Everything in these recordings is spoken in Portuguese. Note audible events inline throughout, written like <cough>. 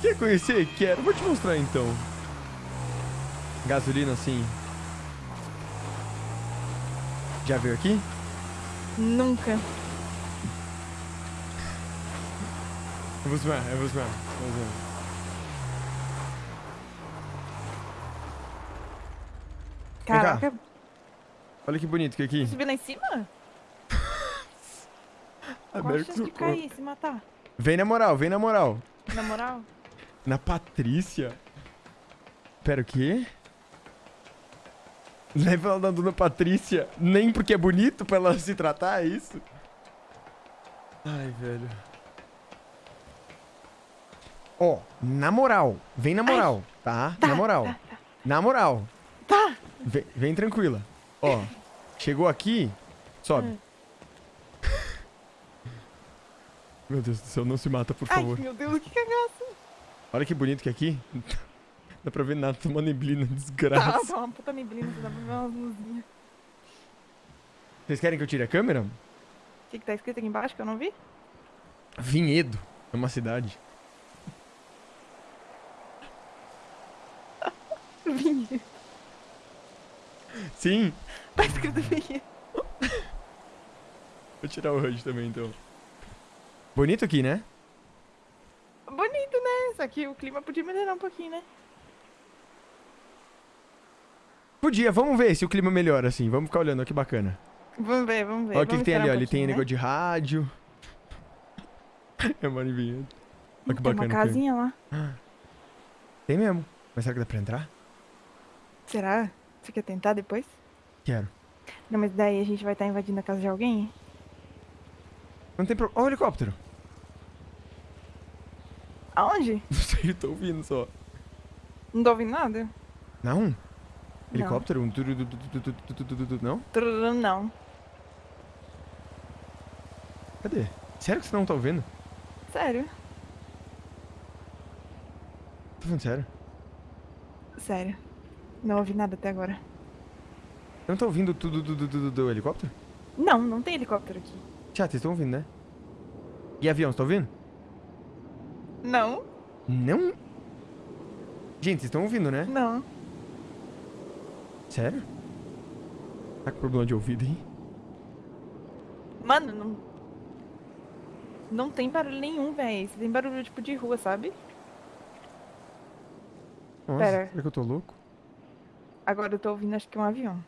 Quer conhecer? Quero. Vou te mostrar então. Gasolina assim. Já veio aqui? Nunca. Eu vou zoar, eu vou zoar. eu vou zoar. cá. Caraca, Olha que bonito que aqui. subir lá em cima? <laughs> Qual a chance de cair, se matar? Vem na moral, vem na moral. Na moral? Na Patrícia? Pera, o quê? Leva ela na Dona Patrícia. Nem porque é bonito pra ela se tratar, é isso? Ai, velho. Ó, na moral. Vem na moral, tá? Tá, Na moral. tá, Na moral. Tá. Vem, vem tranquila. Ó, chegou aqui, sobe. Hum. <laughs> Meu Deus do céu, não se mata, por Ai, favor. meu Deus, que cagaço. Olha que bonito que é aqui. <laughs> Dá pra ver nada, tá uma neblina, Tá, desgraça. tá uma puta neblina, dá pra ver umas luzinhas. Vocês querem que eu tire a câmera? O que, que tá escrito aqui embaixo que eu não vi? Vinhedo. É uma cidade. <laughs> Vinhedo. Sim. Tá escrito. Vou tirar o HUD também, então. Bonito aqui, né? Bonito, né? Só que o clima podia melhorar um pouquinho, né? Podia, vamos ver se o clima melhora assim. Vamos ficar olhando, olha que bacana. Vamos ver, vamos ver. Olha o que, que tem ali, um Ali tem pouquinho, negócio de rádio. é uma vinhedo. Olha que Tem bacana. uma que é. casinha lá. Tem mesmo. Mas será que dá pra entrar? Será? Você quer tentar depois? Quero. Não, mas daí a gente vai estar invadindo a casa de alguém? Não tem problema. Olha o helicóptero. Aonde? <laughs> Não sei, tô ouvindo só. Não tô ouvindo nada? Não? Helicóptero? Um não? Não. Cadê? Sério que você não tá ouvindo? Sério. Tô falando sério? Sério. Não ouvi nada até agora. Você não tá ouvindo tudo do, do, do, do helicóptero? Não, não tem helicóptero aqui. Tchau, vocês estão ouvindo, né? E avião, você tá ouvindo? Não? Não? Gente, vocês estão ouvindo, né? Não. Sério? Tá com problema de ouvido, hein? Mano, não. Não tem barulho nenhum, véi. Tem barulho tipo de rua, sabe? Nossa, Pera. será que eu tô louco? Agora eu tô ouvindo acho que um avião.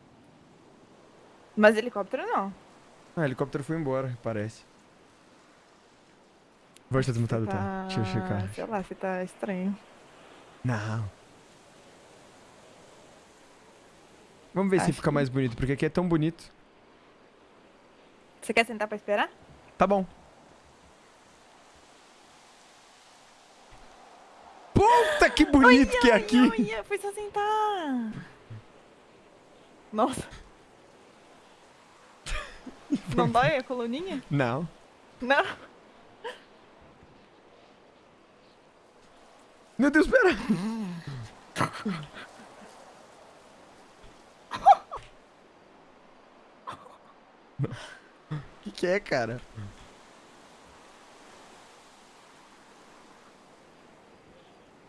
Mas helicóptero não. Ah, helicóptero foi embora, parece. Voz tá desmutado, tá? Deixa eu checar. Sei lá, você tá estranho. Não. Vamos ver se Acho fica que- mais bonito, porque aqui é tão bonito. Você quer sentar pra esperar? Tá bom. Puta que bonito que é aqui! Olha, foi só sentar. Nossa. <laughs> Não dói a coluninha? Não. Não. Meu Deus, pera! O <laughs> que, que é, cara?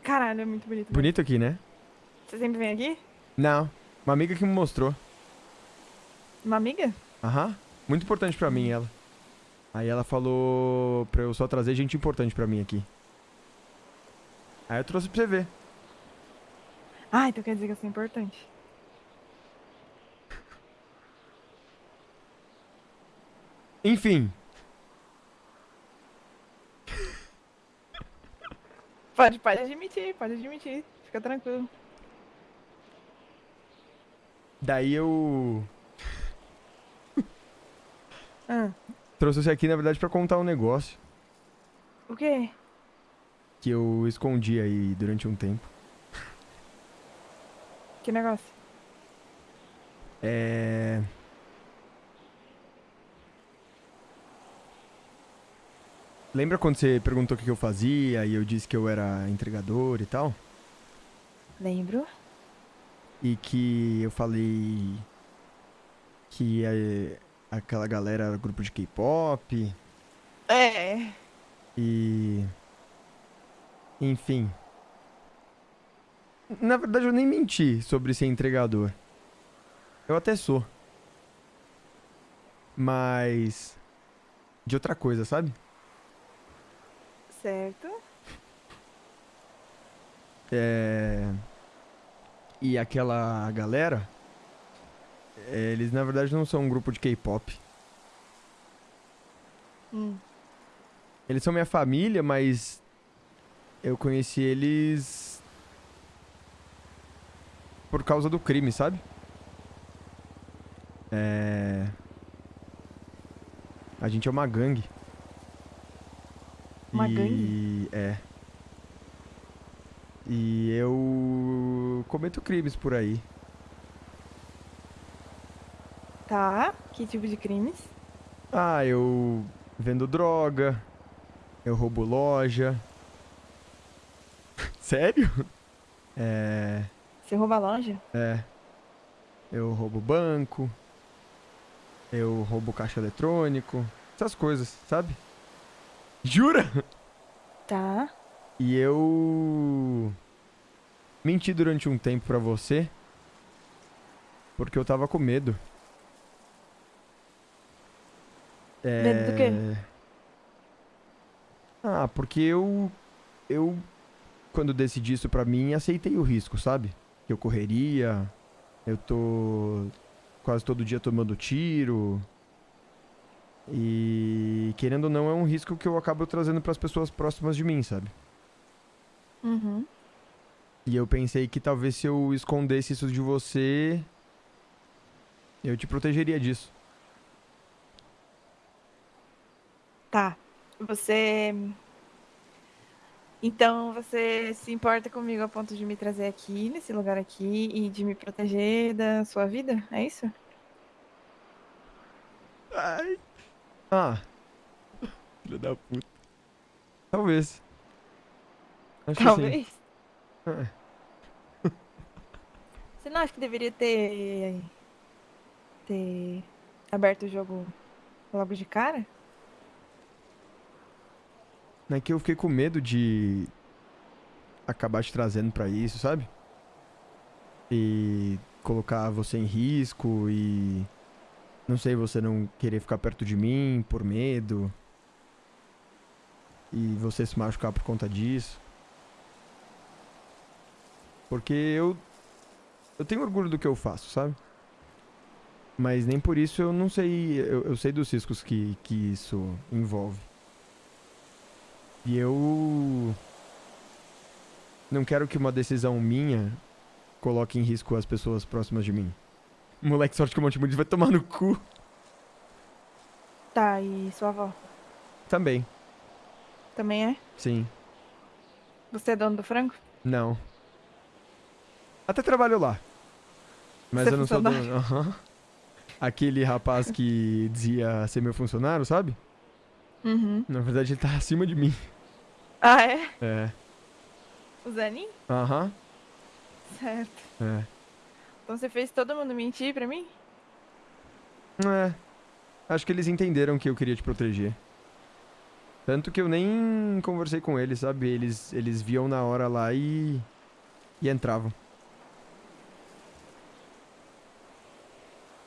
Caralho, é muito bonito. Bonito aqui, né? Você sempre vem aqui? Não. Uma amiga que me mostrou. Uma amiga? Aham. Muito importante pra mim, ela. Aí ela falou pra eu só trazer gente importante pra mim aqui. Aí eu trouxe pra você ver. Ah, então quer dizer que eu sou importante. Enfim. Pode, pode admitir, pode admitir. Fica tranquilo. Daí eu <laughs> Ah, trouxe você aqui, na verdade, pra contar um negócio o quê? que eu escondi aí durante um tempo. Que negócio? É. Lembra quando você perguntou o que que eu fazia e eu disse que eu era entregador e tal? Lembro. E que eu falei que é, aquela galera era grupo de K-pop. É. E. Enfim. Na verdade, eu nem menti sobre ser entregador. Eu até sou. Mas. De outra coisa, sabe? Certo. É. E aquela galera. Eles na verdade não são um grupo de K-pop. Hum. Eles são minha família, mas. Eu conheci eles. Por causa do crime, sabe? É. A gente é uma gangue. Uma e... gangue? É. E eu cometo crimes por aí. Tá. Que tipo de crimes? Ah, eu vendo droga. Eu roubo loja. <laughs> Sério? É. Você rouba loja? É. Eu roubo banco. Eu roubo caixa eletrônico. Essas coisas, sabe? Jura? Tá. E eu. Menti durante um tempo pra você. Porque eu tava com medo. É... Medo do quê? Ah, porque eu. Eu. Quando decidi isso pra mim, aceitei o risco, sabe? Que eu correria. Eu tô. Quase todo dia tomando tiro. E. Querendo ou não, é um risco que eu acabo trazendo pras pessoas próximas de mim, sabe? Uhum. E eu pensei que talvez se eu escondesse isso de você, eu te protegeria disso. Tá. Você. Então você se importa comigo a ponto de me trazer aqui, nesse lugar aqui, e de me proteger da sua vida? É isso? Ai. Ah. <laughs> Filho da puta. Talvez. Acho que sim. Talvez. É. Você não acha que deveria ter. ter aberto o jogo logo de cara? É que eu fiquei com medo de acabar te trazendo pra isso, sabe? E colocar você em risco e não sei, você não querer ficar perto de mim por medo. E você se machucar por conta disso. Porque eu eu tenho orgulho do que eu faço, sabe? Mas nem por isso eu não sei, eu, eu sei dos riscos que, que isso envolve. E eu não quero que uma decisão minha coloque em risco as pessoas próximas de mim. Moleque, sorte que o Monte Muniz vai tomar no cu. Tá, e sua avó? Também, Também é? sim. Você é dono do frango? Não. Até trabalho lá. Mas Você é eu não sou dono. Aham. Aquele rapaz que dizia ser meu funcionário, sabe? Uhum. Na verdade, ele tá acima de mim. Ah, é? É. O Zanin? Aham. Certo. É. Então você fez todo mundo mentir pra mim? É. Acho que eles entenderam que eu queria te proteger. Tanto que eu nem conversei com eles, sabe? Eles, eles viam na hora lá e. e entravam.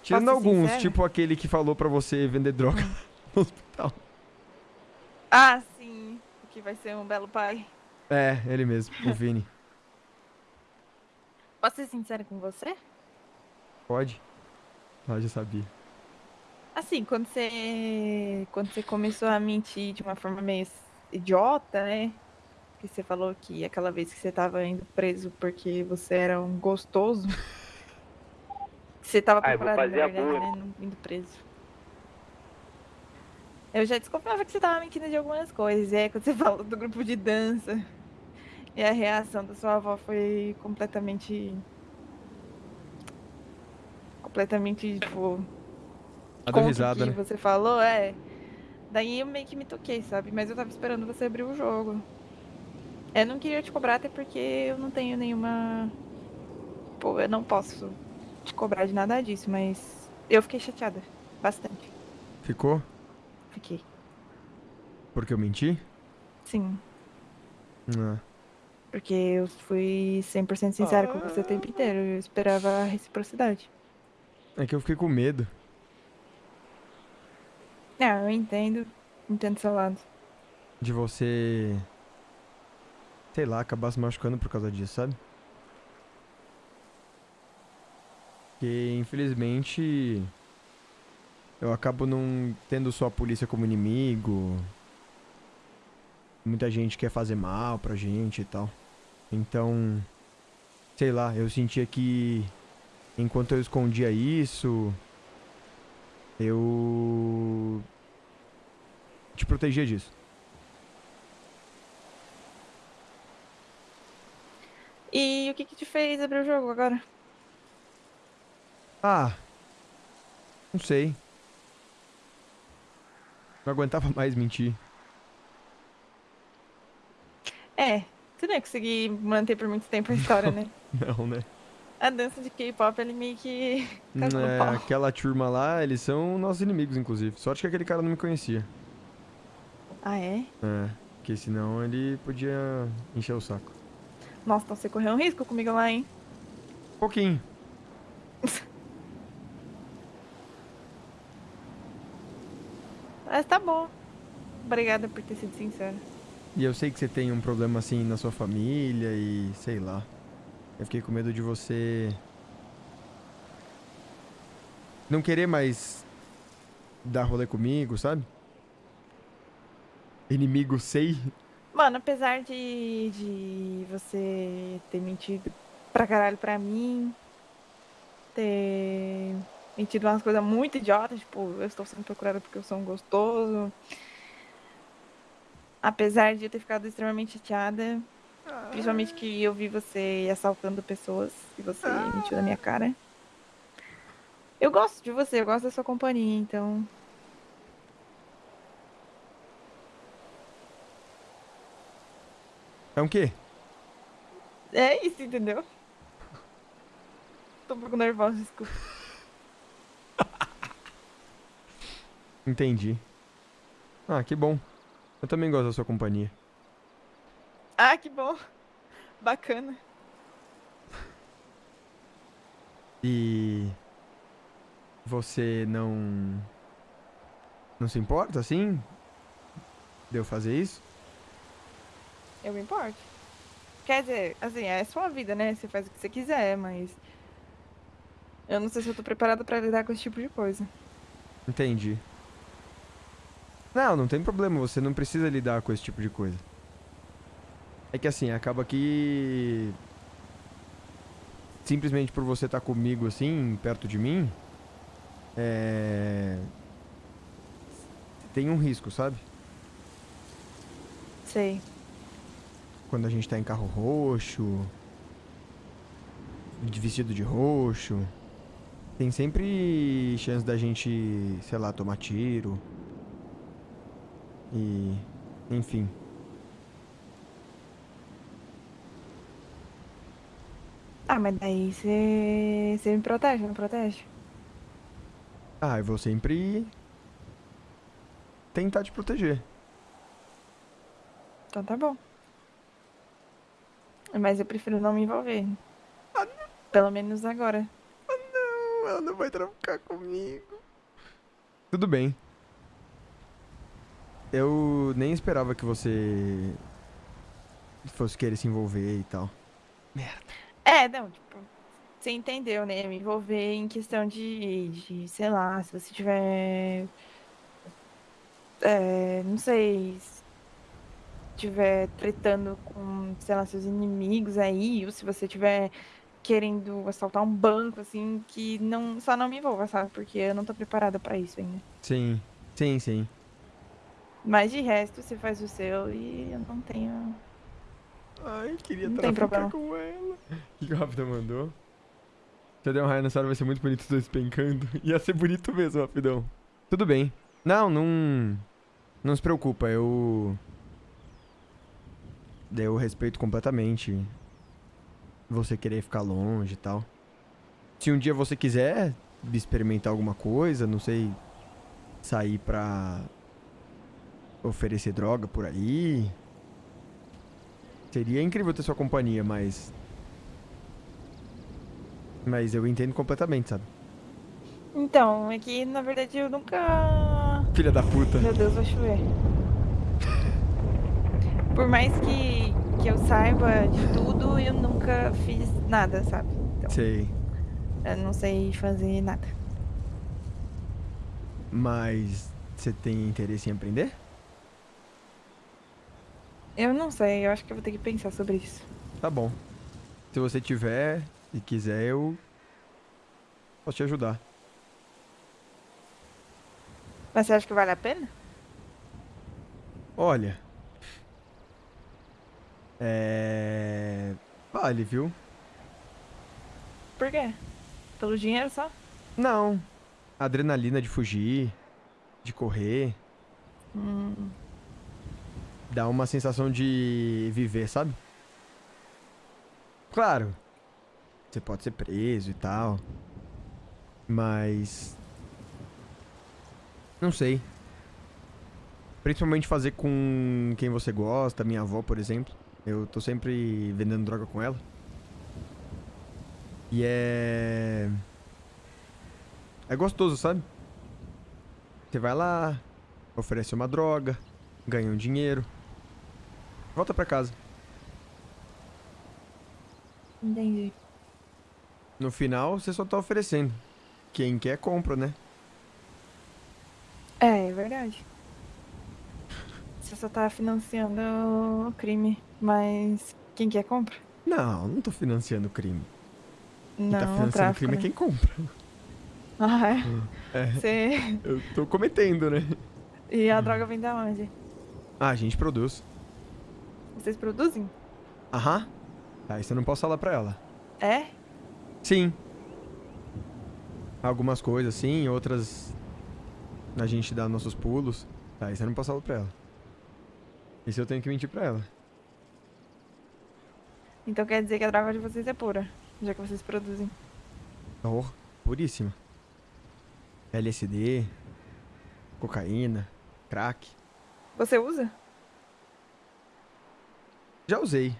Tirando alguns, sincera? tipo aquele que falou pra você vender droga <laughs> no hospital. Ah, sim. O que vai ser um belo pai. É, ele mesmo, o Vini. <laughs> Posso ser sincera com você? Pode? Ah, já sabia. Assim, quando você. Quando você começou a mentir de uma forma meio idiota, né? Que você falou que aquela vez que você tava indo preso porque você era um gostoso. <laughs> que você tava Ah, eu vou preparado, na fazer a verdade, boa. né? não Indo preso. Eu já desconfiava que você tava mentindo de algumas coisas. E aí, quando você <laughs> falou do grupo de dança. E a reação da sua avó foi completamente. Completamente, tipo. A contra risada, que né? você falou, é. Daí eu meio que me toquei, sabe? Mas eu tava esperando você abrir o jogo. Eu não queria te cobrar, até porque eu não tenho nenhuma. tipo, eu não posso te cobrar de nada disso, mas eu fiquei chateada. Bastante. Ficou? Fiquei. Porque eu menti? Sim. Ah. Porque eu fui 100% sincera com você o tempo inteiro. Eu esperava a reciprocidade. É que eu fiquei com medo. É, eu entendo. Entendo seu lado. De você. Sei lá, acabar se machucando por causa disso, sabe? Porque, infelizmente. Eu acabo não tendo só a polícia como inimigo. Muita gente quer fazer mal pra gente e tal. Então. Sei lá, eu sentia que. Enquanto eu escondia isso. Eu. Te protegia disso. E o que que te fez abrir o jogo agora? Ah. Não sei. Não aguentava <laughs> mais mentir. É, tu não ia conseguir manter por muito tempo a história, né? <laughs> Não, né? A dança de K-pop, ele meio que. É, aquela turma lá, eles são nossos inimigos, inclusive. Sorte que aquele cara não me conhecia. Ah, é? É, porque senão ele podia encher o saco. Nossa, então você correu um risco comigo lá, hein? Pouquinho. <laughs> Mas tá bom. Obrigada por ter sido sincera. E eu sei que você tem um problema assim na sua família e sei lá. Eu fiquei com medo de você. Não querer mais dar rolê comigo, sabe? Inimigo sei. Mano, apesar de, de você ter mentido pra caralho pra mim, ter mentido umas coisas muito idiotas, tipo, eu estou sendo procurada porque eu sou um gostoso. Apesar de eu ter ficado extremamente chateada, principalmente que eu vi você assaltando pessoas e você mentiu na minha cara. Eu gosto de você, eu gosto da sua companhia, então. É um quê? É isso, entendeu? Tô um pouco nervosa, desculpa. Entendi. Ah, que bom. Eu também gosto da sua companhia. Ah, que bom. Bacana. E você não não se importa assim de eu fazer isso? Eu me importo. Quer dizer, assim, é sua vida, né? Você faz o que você quiser, mas. Eu não sei se eu tô preparada pra lidar com esse tipo de coisa. Entendi. Não, não tem problema, você não precisa lidar com esse tipo de coisa. É que assim, acaba que simplesmente por você estar comigo assim, perto de mim, é tem um risco, sabe? Sei. Quando a gente tá em carro roxo, vestido de roxo, tem sempre chance da gente, sei lá, tomar tiro. E, enfim. Ah, mas daí você. Você me protege, não protege? Ah, eu vou sempre tentar te proteger. Então tá bom. Mas eu prefiro não me envolver. Pelo menos agora. Não, ela não vai traficar comigo. Tudo bem. Eu nem esperava que você fosse querer se envolver e tal. É, não, tipo, você entendeu, né? Me envolver em questão de, de sei lá, se você tiver. É, não sei. Se tiver tretando com, sei lá, seus inimigos aí, ou se você tiver querendo assaltar um banco, assim, que não, só não me envolva, sabe? Porque eu não tô preparada pra isso ainda. Sim, sim, sim. Mas de resto, você faz o seu e eu não tenho. Ai, queria Não tem traficar problema. com ela. O que o Rapidão mandou? Se eu der um raio nessa hora, vai ser muito bonito os dois pencando. <laughs> Ia ser bonito mesmo, Rapidão. Tudo bem. Não, não... Não se preocupa, eu... Eu respeito completamente você querer ficar longe e tal. Se um dia você quiser experimentar alguma coisa, não sei, sair pra oferecer droga por aí. Seria incrível ter sua companhia, mas. Mas eu entendo completamente, sabe? Então, é que na verdade eu nunca. Filha da puta. Meu Deus, vai chover. Por mais que, que eu saiba de tudo, eu nunca fiz nada, sabe? Então, Sei. eu não sei fazer nada. Mas. Você tem interesse em aprender? Eu não sei, eu acho que eu vou ter que pensar sobre isso. Tá bom. Se você tiver e quiser, eu. Posso te ajudar. Mas você acha que vale a pena? Olha. É. Vale, viu? Por quê? Pelo dinheiro só? Não. A adrenalina de fugir, de correr, Hum, dá uma sensação de viver, sabe? Claro. Você pode ser preso e tal. Mas. Não sei. Principalmente fazer com quem você gosta, minha avó, por exemplo. Eu tô sempre vendendo droga com ela. E é. É gostoso, sabe? Você vai lá, oferece uma droga, ganha um dinheiro. Volta pra casa. entendi. No final, você só tá oferecendo. Quem quer, compra, né? É, é verdade. Você só tá financiando o crime, mas quem quer compra? Não, não tô financiando o crime. Quem Não, tá o financiando o tráfico, crime é né? quem compra. Ah, é? É, Você... eu tô cometendo, né? E a droga vem da onde? Ah, a gente produz. Vocês produzem? Aham. Tá, isso eu não posso falar pra ela. É? Sim. Algumas coisas sim, outras a gente dá nossos pulos. Tá, isso eu não posso falar pra ela. Isso eu tenho que mentir pra ela. Então quer dizer que a droga de vocês é pura, já que vocês produzem. Oh, puríssima. LSD, cocaína, crack. Você usa? Já usei.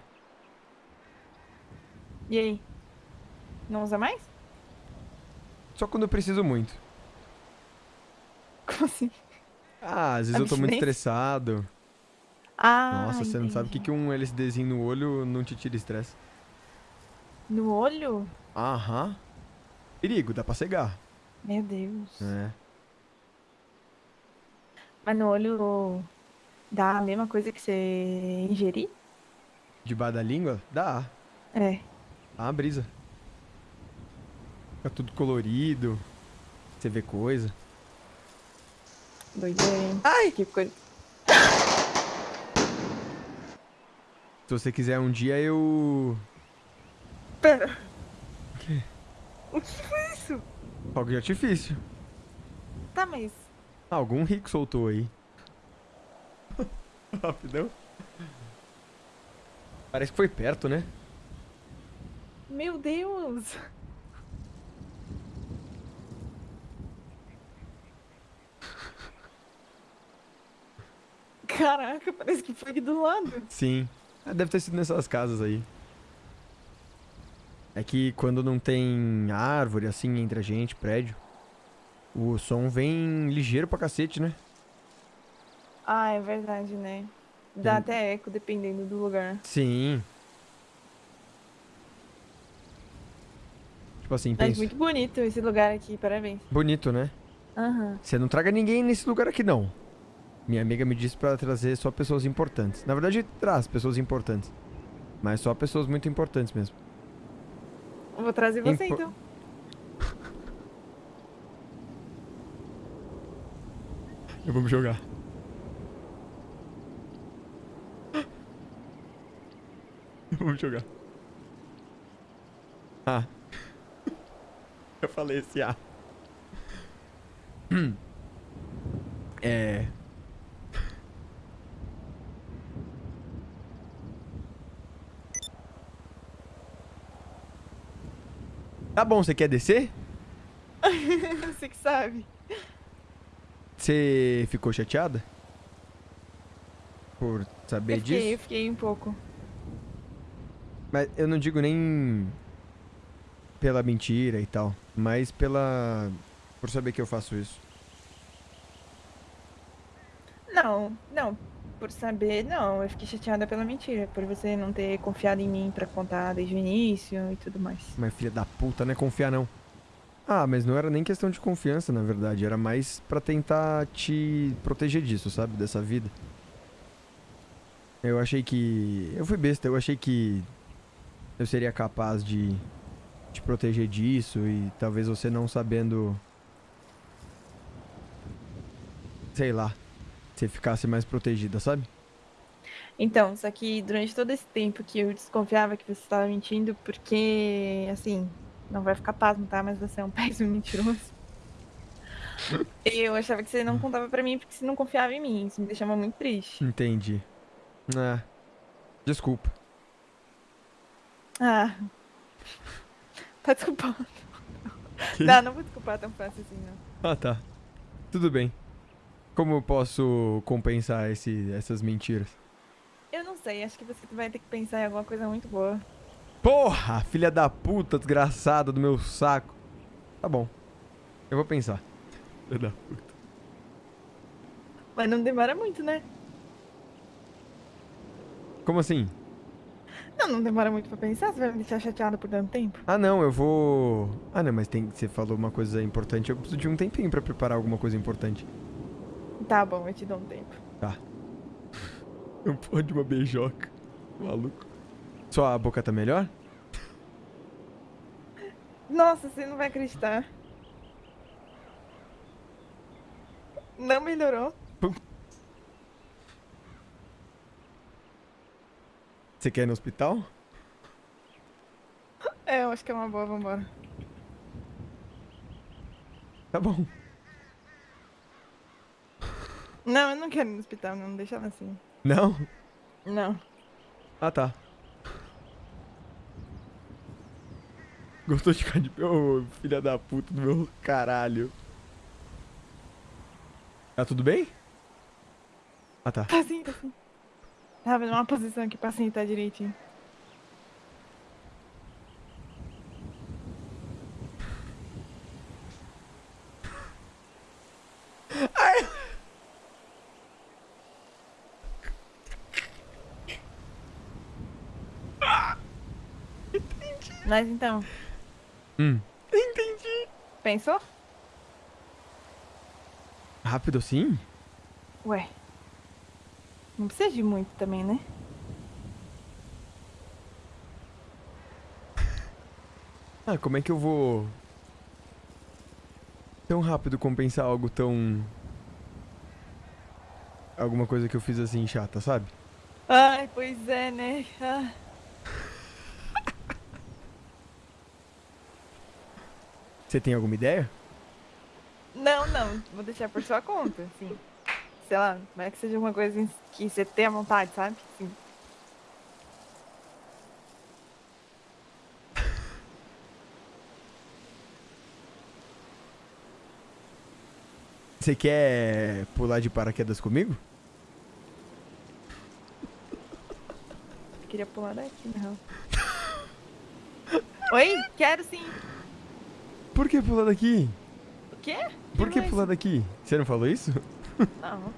E aí? Não usa mais? Só quando eu preciso muito. Como assim? Ah, às vezes eu tô muito estressado. Ah, Nossa, você não sabe o que, entendi. que um LSDzinho no olho não te tira estresse. No olho? Aham. Perigo, dá pra cegar. Meu Deus. É. Mas no olho dá a mesma coisa que você ingerir? Debaixo da língua? Dá. É. Dá uma brisa. Fica tudo colorido. Você vê coisa. Doideira, hein? Ai! Que coisa. Se você quiser um dia, eu. Pera. O quê? O que foi isso? Fogo de artifício. Tá, mas. Ah, algum rico soltou aí. <laughs> Rapidão. Parece que foi perto, né? Meu Deus! Caraca, parece que foi aqui do lado. Sim. Ah, deve ter sido nessas casas aí. É que quando não tem árvore assim entre a gente, prédio, o som vem ligeiro pra cacete, né? Ah, é verdade, né? Dá até eco dependendo do lugar. Sim. Tipo assim, Mas pensa. muito bonito esse lugar aqui, parabéns. Bonito, né? Aham. Você não traga ninguém nesse lugar aqui, não. Minha amiga me disse pra trazer só pessoas importantes. Na verdade, traz pessoas importantes. Mas só pessoas muito importantes mesmo. Vou trazer você Impo- então. <laughs> Eu vou me jogar. Me jogar. Ah. <laughs> Eu falei esse A. <clears throat> É. Tá bom, você quer descer? <laughs> Você que sabe. Você ficou chateada? Por saber Eu fiquei, disso? eu fiquei um pouco. Mas eu não digo nem pela mentira e tal, mas pela por saber que eu faço isso. Não, não. Por saber, não. Eu fiquei chateada pela mentira. Por você não ter confiado em mim pra contar desde o início e tudo mais. Mas filha da puta, não é confiar não. Ah, mas não era nem questão de confiança, na verdade, era mais pra tentar te proteger disso, sabe, dessa vida. Eu achei que eu fui besta, eu achei que eu seria capaz de te proteger disso e talvez você não sabendo sei lá, você ficasse mais protegida, sabe? Então, só que durante todo esse tempo que eu desconfiava que você estava mentindo, porque, assim, não vai ficar pasmo, tá? Mas você é um <laughs> péssimo mentiroso. Eu achava que você não contava pra mim porque você não confiava em mim. Isso me deixava muito triste. Entendi. Ah. Desculpa. Ah. Tá desculpando. Que? Não, não vou desculpar tão fácil assim, não. Ah, tá. Tudo bem. Como eu posso compensar esse, essas mentiras? Eu não sei, acho que você vai ter que pensar em alguma coisa muito boa. Porra, filha da puta, desgraçada do meu saco. Tá bom. Eu vou pensar. Filha da puta. Mas não demora muito, né? Como assim? Não, não demora muito pra pensar, você vai me deixar chateada por tanto tempo. Ah, não, eu vou. Ah, não, mas tem... você falou uma coisa importante. Eu preciso de um tempinho pra preparar alguma coisa importante. Tá bom, eu te dou um tempo. <laughs> Não pode uma beijoca. Maluco. Sua boca tá melhor? Nossa, você não vai acreditar. Não melhorou. Você quer ir no hospital? É, eu acho que é uma boa, vambora. Tá bom. Não, eu não quero ir no hospital, não, deixa ela assim. Não? Não. Ah, tá. Gostou de ficar de pé, ô filha da puta do meu caralho. Tá tudo bem? Ah, tá. Tá sim, tá sim. Tava numa posição aqui pra sentar direitinho. Mas então, Hum. Entendi. pensou? Rápido assim? Ué. Não precisa de muito também, né? <laughs> Ah, como é que eu vou. Tão rápido compensar algo tão. Alguma coisa que eu fiz assim chata, sabe? Ai, pois é, né? Ah. <laughs> Você tem alguma ideia? Não, não, vou deixar por sua conta, assim. Sei lá, vai que seja uma coisa que você tenha vontade, sabe? Assim. Você quer pular de paraquedas comigo? Eu queria pular daqui, real. Oi? Quero sim. Por que pular daqui? O quê? Por que mais? pular daqui? Você não falou isso? Não.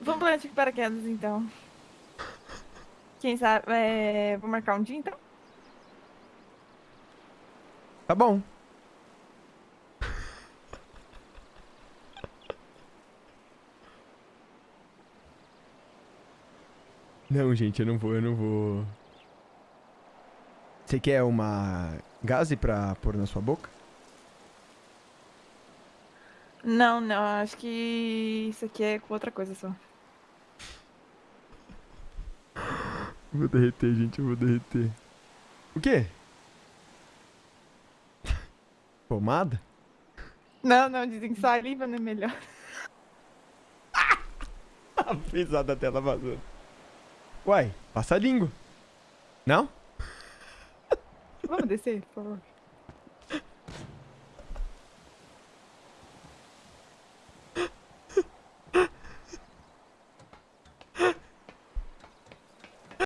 Vamos pular de paraquedas, então. Quem sabe... É... Vou marcar um dia, então? Tá bom. <laughs> Não, gente, eu não vou, eu não vou. Você quer uma gaze pra pôr na sua boca? Não, não. Acho que isso aqui é com outra coisa só. <laughs> Vou derreter, gente, eu vou derreter. O quê? <laughs> Pomada? Não, não. Dizem que saliva não é melhor. <laughs> Pisar da tela vazou. Uai, passa a língua. Não? Vamos descer, por favor.